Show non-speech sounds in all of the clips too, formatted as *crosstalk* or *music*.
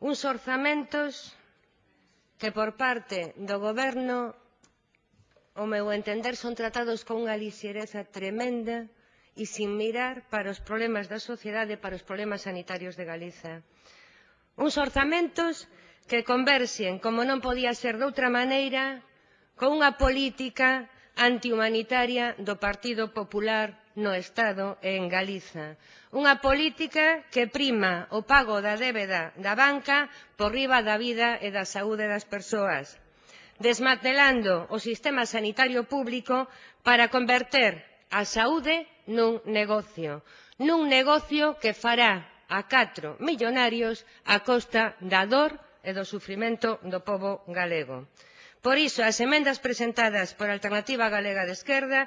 uns orzamentos que por parte do Goberno, ao meu entender, son tratados con unha lixereza tremenda e sin mirar para os problemas da sociedade, para os problemas sanitarios de Galiza. Uns orzamentos que converxen, como non podía ser doutra maneira, con unha política antihumanitaria do Partido Popular no Estado e en Galiza. Unha política que prima o pago da débeda da banca por riba da vida e da saúde das persoas, desmantelando o sistema sanitario público para converter a saúde nun negocio, nun negocio que fará a catro millonarios a costa da dor e do sufrimento do pobo galego. Por iso, as emendas presentadas por Alternativa Galega de Esquerda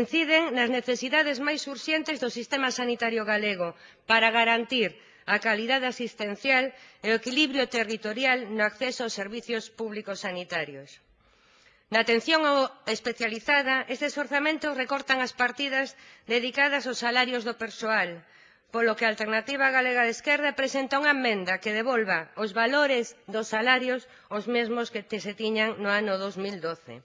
inciden nas necesidades máis urxentes do sistema sanitario galego para garantir a calidade asistencial e o equilibrio territorial no acceso aos servizos públicos sanitarios. Na atención especializada, estes orzamentos recortan as partidas dedicadas aos salarios do persoal, polo que a Alternativa Galega de Esquerda presenta unha emenda que devolva os valores dos salarios os mesmos que se tiñan no ano 2012.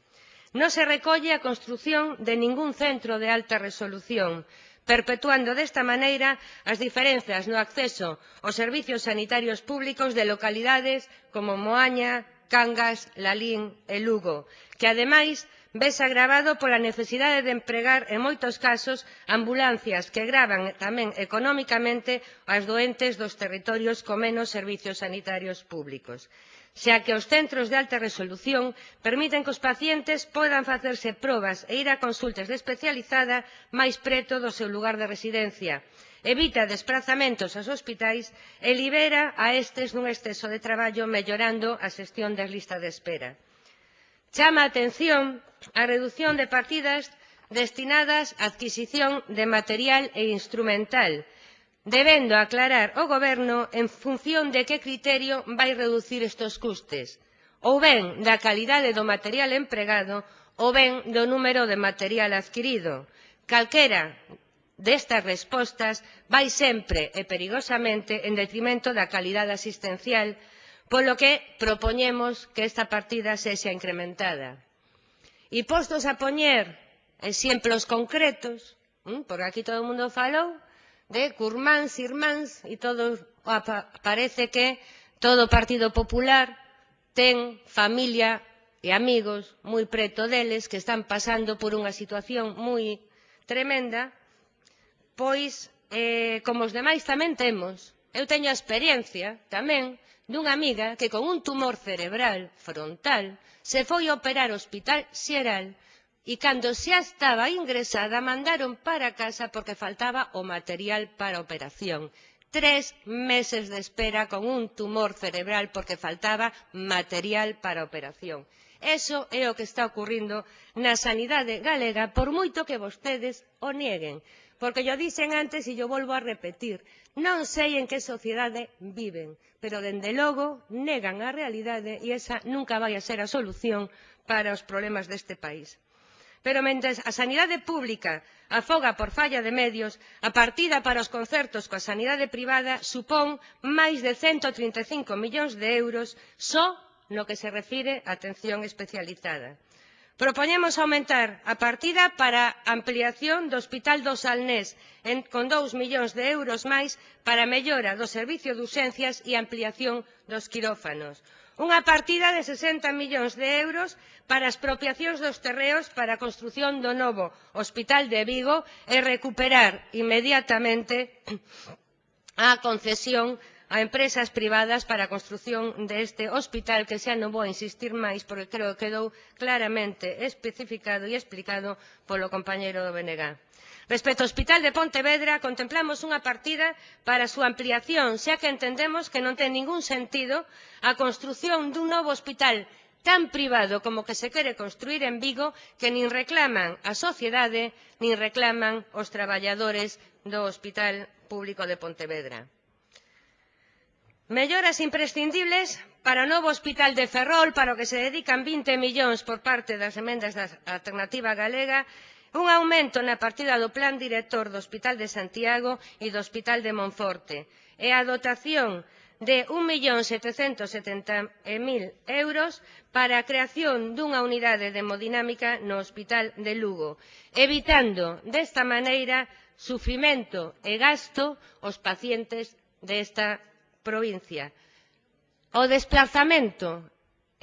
Non se recolle a construción de ningún centro de alta resolución, perpetuando desta maneira as diferenzas no acceso aos servizos sanitarios públicos de localidades como Moaña, Cangas, Lalín e Lugo, que ademais vese agravado pola necesidade de empregar en moitos casos ambulancias que gravan tamén economicamente aos doentes dos territorios con menos servizos sanitarios públicos xa que os centros de alta resolución permiten que os pacientes poidan facerse probas e ir a consultas de especializada máis preto do seu lugar de residencia evita desprazamentos aos hospitais e libera a estes dun exceso de traballo mellorando a xestión das listas de espera. chama a atención a redución de partidas destinadas á adquisición de material e instrumental, debendo aclarar o Goberno en función de que criterio vai reducir estes custes, ou ben da calidade do material empregado ou ben do número de material adquirido. Calquera destas respostas vai sempre e perigosamente en detrimento da calidade asistencial, polo que propoñemos que esta partida sexa incrementada. E postos a poñer exemplos concretos, mm, porque aquí todo o mundo falou de curmáns, irmáns, e todo parece que todo o Partido Popular ten familia e amigos moi preto deles que están pasando por unha situación moi tremenda, pois, eh, como os demais tamén temos, Eu teño a experiencia tamén dunha amiga que con un tumor cerebral frontal se foi operar ao Hospital Xeral e cando xa estaba ingresada mandaron para casa porque faltaba o material para a operación. Tres meses de espera con un tumor cerebral porque faltaba material para a operación. Eso é o que está ocurrindo na sanidade galega por moito que vostedes o nieguen. Porque yo dixen antes e yo volvo a repetir, non sei en que sociedade viven, pero dende logo negan a realidade e esa nunca vai a ser a solución para os problemas deste país. Pero mentres a sanidade pública afoga por falla de medios, a partida para os concertos coa sanidade privada supón máis de 135 millóns de euros só no que se refire a atención especializada. Propoñemos aumentar a partida para a ampliación do Hospital do Salnés en, con 2 millóns de euros máis para a mellora do servicio de urxencias e ampliación dos quirófanos. Unha partida de 60 millóns de euros para as propiacións dos terreos para a construción do novo Hospital de Vigo e recuperar inmediatamente a concesión a empresas privadas para a construción deste hospital que xa non vou insistir máis porque creo que quedou claramente especificado e explicado polo compañeiro do BNG. Respecto ao Hospital de Pontevedra, contemplamos unha partida para a súa ampliación, xa que entendemos que non ten ningún sentido a construción dun novo hospital tan privado como que se quere construir en Vigo que nin reclaman a sociedade nin reclaman os traballadores do Hospital Público de Pontevedra. Melloras imprescindibles para o novo hospital de Ferrol, para o que se dedican 20 millóns por parte das emendas da Alternativa Galega, un aumento na partida do plan director do Hospital de Santiago e do Hospital de Monforte e a dotación de 1.770.000 euros para a creación dunha unidade de hemodinámica no Hospital de Lugo, evitando desta maneira sufrimento e gasto aos pacientes desta provincia. O desplazamento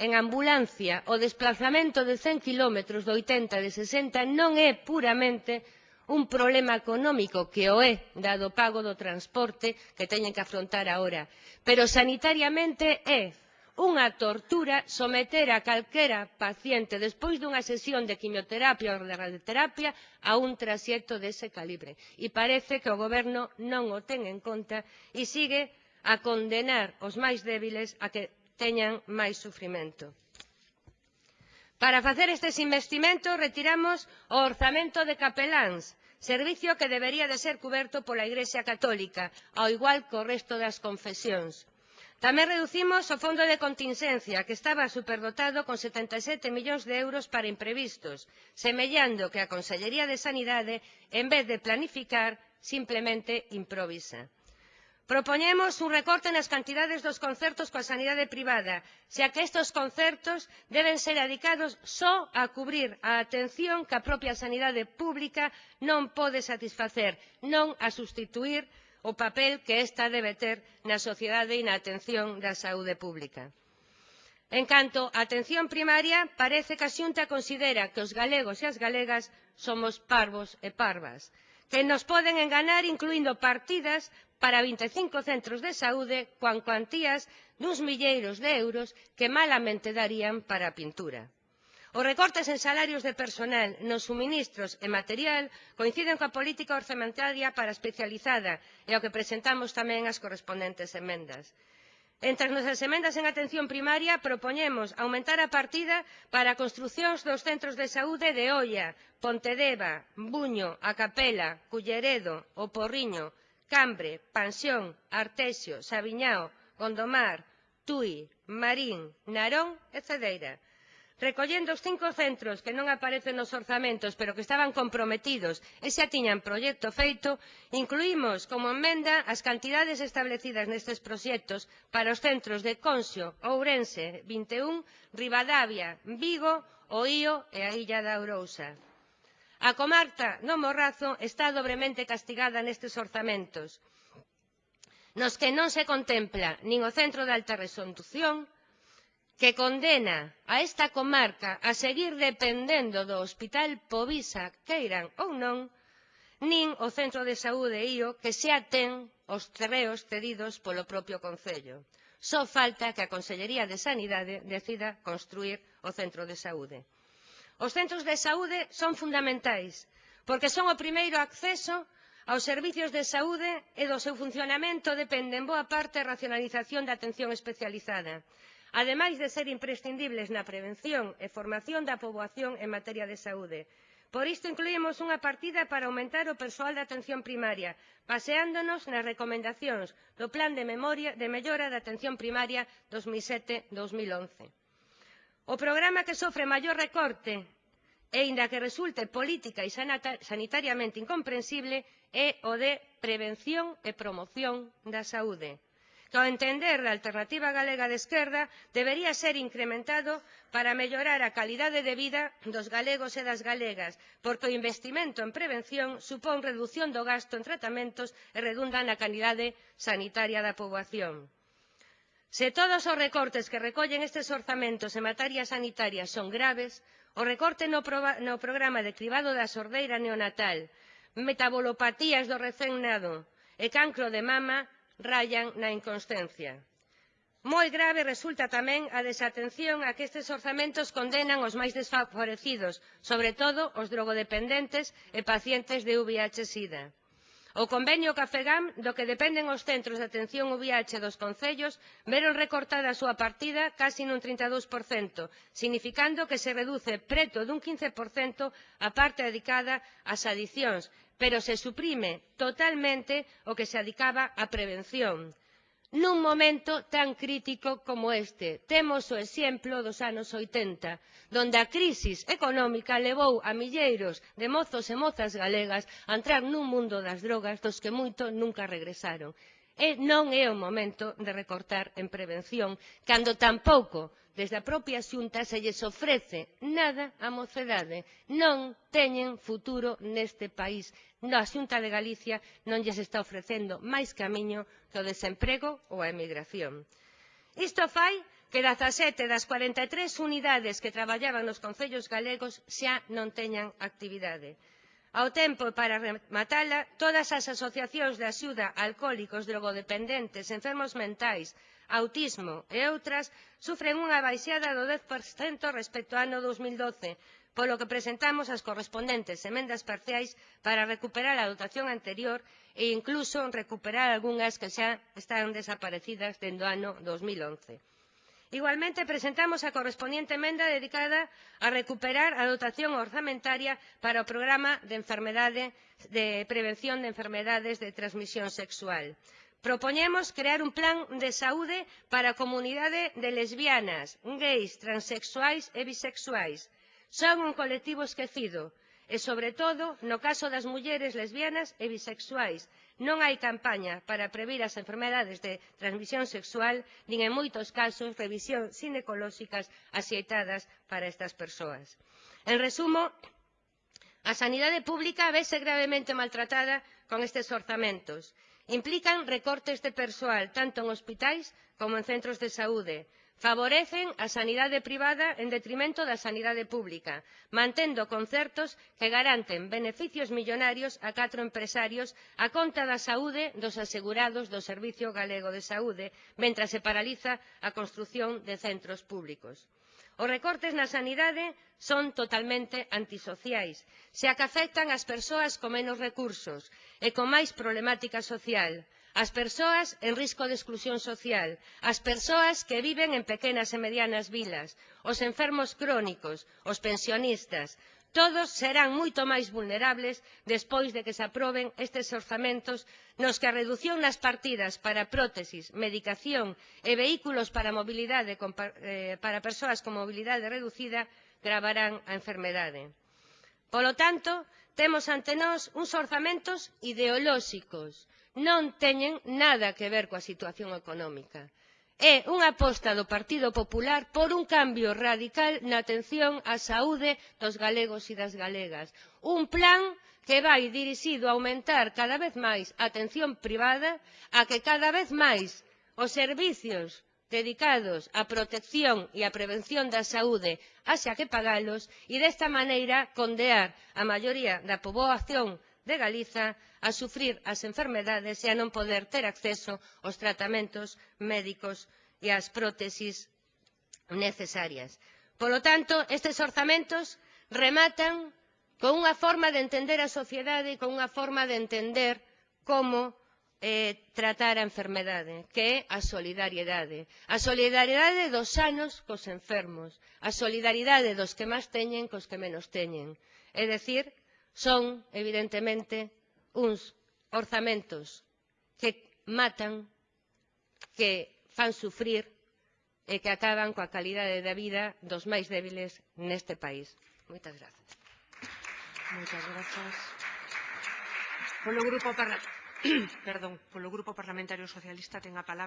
en ambulancia, o desplazamento de 100 kilómetros, de 80, de 60, non é puramente un problema económico que o é, dado o pago do transporte que teñen que afrontar agora. Pero sanitariamente é unha tortura someter a calquera paciente despois dunha sesión de quimioterapia ou de radioterapia a un traxecto dese calibre. E parece que o Goberno non o ten en conta e sigue a condenar os máis débiles a que teñan máis sufrimento. Para facer estes investimentos retiramos o orzamento de capeláns, servicio que debería de ser cuberto pola Igrexa Católica, ao igual que o resto das confesións. Tamén reducimos o fondo de contingencia, que estaba superdotado con 77 millóns de euros para imprevistos, semellando que a Consellería de Sanidade, en vez de planificar, simplemente improvisa propoñemos un recorte nas cantidades dos concertos coa sanidade privada xa que estes concertos deben ser adicados só a cubrir a atención que a propia sanidade pública non pode satisfacer non a sustituir o papel que esta debe ter na sociedade e na atención da saúde pública. En canto á atención primaria, parece que a Xunta considera que os galegos e as galegas somos parvos e parvas, que nos poden enganar incluindo partidas para 25 centros de saúde con cuantías duns milleiros de euros que malamente darían para a pintura. Os recortes en salarios de persoal, nos suministros e material coinciden coa política orzamentaria para especializada e ao que presentamos tamén as correspondentes emendas. Entre as nosas emendas en atención primaria propoñemos aumentar a partida para a construcións dos centros de saúde de Oia, Pontedeva, Buño, A Capela, Culleredo, O Porriño, Cambre, Pansión, Artesio, Sabiñao, Gondomar, Tui, Marín, Narón e Cedeira recollendo os cinco centros que non aparecen nos orzamentos pero que estaban comprometidos e xa tiñan proxecto feito, incluímos como enmenda as cantidades establecidas nestes proxectos para os centros de Consio, Ourense, 21, Ribadavia, Vigo, Oío e a Illa da Ourousa. A comarca do Morrazo está dobremente castigada nestes orzamentos, nos que non se contempla nin o Centro de Alta Resolución, que condena a esta comarca a seguir dependendo do Hospital Povisa, queiran ou non, nin o Centro de Saúde IO, que xa ten os terreos cedidos polo propio Concello. Só falta que a Consellería de Sanidade decida construir o Centro de Saúde. Os centros de saúde son fundamentais porque son o primeiro acceso aos servizos de saúde e do seu funcionamento depende en boa parte a racionalización da atención especializada, ademais de ser imprescindibles na prevención e formación da poboación en materia de saúde. Por isto incluímos unha partida para aumentar o persoal de atención primaria, baseándonos nas recomendacións do Plan de, memoria, de Mellora da Atención Primaria 2007-2011. O programa que sofre maior recorte, e aínda que resulte política e sanitariamente incomprensible, é o de prevención e promoción da saúde, que ao entender da Alternativa Galega de Esquerda debería ser incrementado para mellorar a calidade de vida dos galegos e das galegas, porque o investimento en prevención supón redución do gasto en tratamentos e redunda na calidade sanitaria da poboación. Se todos os recortes que recollen estes orzamentos en materia sanitaria son graves, o recorte no, proba, no programa de cribado da sordeira neonatal, metabolopatías do recén nado e cancro de mama rayan na inconscencia. Moi grave resulta tamén a desatención a que estes orzamentos condenan os máis desfavorecidos, sobre todo os drogodependentes e pacientes de VIH-Sida. O convenio Cafegam, do que dependen os centros de atención VIH dos concellos, veron recortada a súa partida casi nun 32%, significando que se reduce preto dun 15% a parte dedicada ás adicións, pero se suprime totalmente o que se adicaba á prevención nun momento tan crítico como este. Temos o exemplo dos anos 80, donde a crisis económica levou a milleiros de mozos e mozas galegas a entrar nun mundo das drogas dos que moito nunca regresaron. E non é o momento de recortar en prevención, cando tampouco desde a propia xunta se lles ofrece nada á mocedade. Non teñen futuro neste país. No, a xunta de Galicia non lles está ofrecendo máis camiño que o desemprego ou a emigración. Isto fai que 17 das 43 unidades que traballaban nos concellos galegos xa non teñan actividade. Ao tempo, e para rematala, todas as asociacións de axuda a alcohólicos, drogodependentes, enfermos mentais, autismo e outras sufren unha baixada do 10% respecto ao ano 2012, polo que presentamos as correspondentes emendas parciais para recuperar a dotación anterior e incluso recuperar algunhas que xa están desaparecidas dende o ano 2011 igualmente presentamos a correspondiente emenda dedicada a recuperar a dotación orzamentaria para o programa de, enfermedade, de prevención de enfermedades de transmisión sexual. Propoñemos crear un plan de saúde para a comunidade de lesbianas, gays, transexuais e bisexuais. Son un colectivo esquecido, e, sobre todo, no caso das mulleres lesbianas e bisexuais. Non hai campaña para previr as enfermedades de transmisión sexual, nin en moitos casos revisión ginecolóxicas axeitadas para estas persoas. En resumo, a sanidade pública vese gravemente maltratada con estes orzamentos. Implican recortes de persoal tanto en hospitais como en centros de saúde, Favorecen a sanidade privada en detrimento da sanidade pública, mantendo concertos que garanten beneficios millonarios a catro empresarios a conta da saúde dos asegurados do Servizo Galego de Saúde, mentres se paraliza a construción de centros públicos. Os recortes na sanidade son totalmente antisociais, xa que afectan as persoas con menos recursos e con máis problemática social as persoas en risco de exclusión social, as persoas que viven en pequenas e medianas vilas, os enfermos crónicos, os pensionistas, todos serán moito máis vulnerables despois de que se aproben estes orzamentos nos que a redución nas partidas para prótesis, medicación e vehículos para, mobilidade, eh, para persoas con mobilidade reducida gravarán a enfermedade. Polo tanto, temos ante nós uns orzamentos ideolóxicos non teñen nada que ver coa situación económica. É unha aposta do Partido Popular por un cambio radical na atención á saúde dos galegos e das galegas, un plan que vai dirixido a aumentar cada vez máis a atención privada, a que cada vez máis os servizos dedicados á protección e á prevención da saúde haxa que pagalos e desta maneira condear a maioría da poboación de Galiza a sufrir as enfermedades e a non poder ter acceso aos tratamentos médicos e ás prótesis necesarias. Polo tanto, estes orzamentos rematan con unha forma de entender a sociedade e con unha forma de entender como eh, tratar a enfermedade, que é a solidariedade. A solidariedade dos sanos cos enfermos, a solidariedade dos que máis teñen cos que menos teñen. É dicir, son evidentemente uns orzamentos que matan que fan sufrir e que acaban coa calidade da vida dos máis débiles neste país. Moitas grazas. Moitas grazas. Polo grupo, parla... *clears throat* Perdón, polo grupo Parlamentario Socialista ten a palabra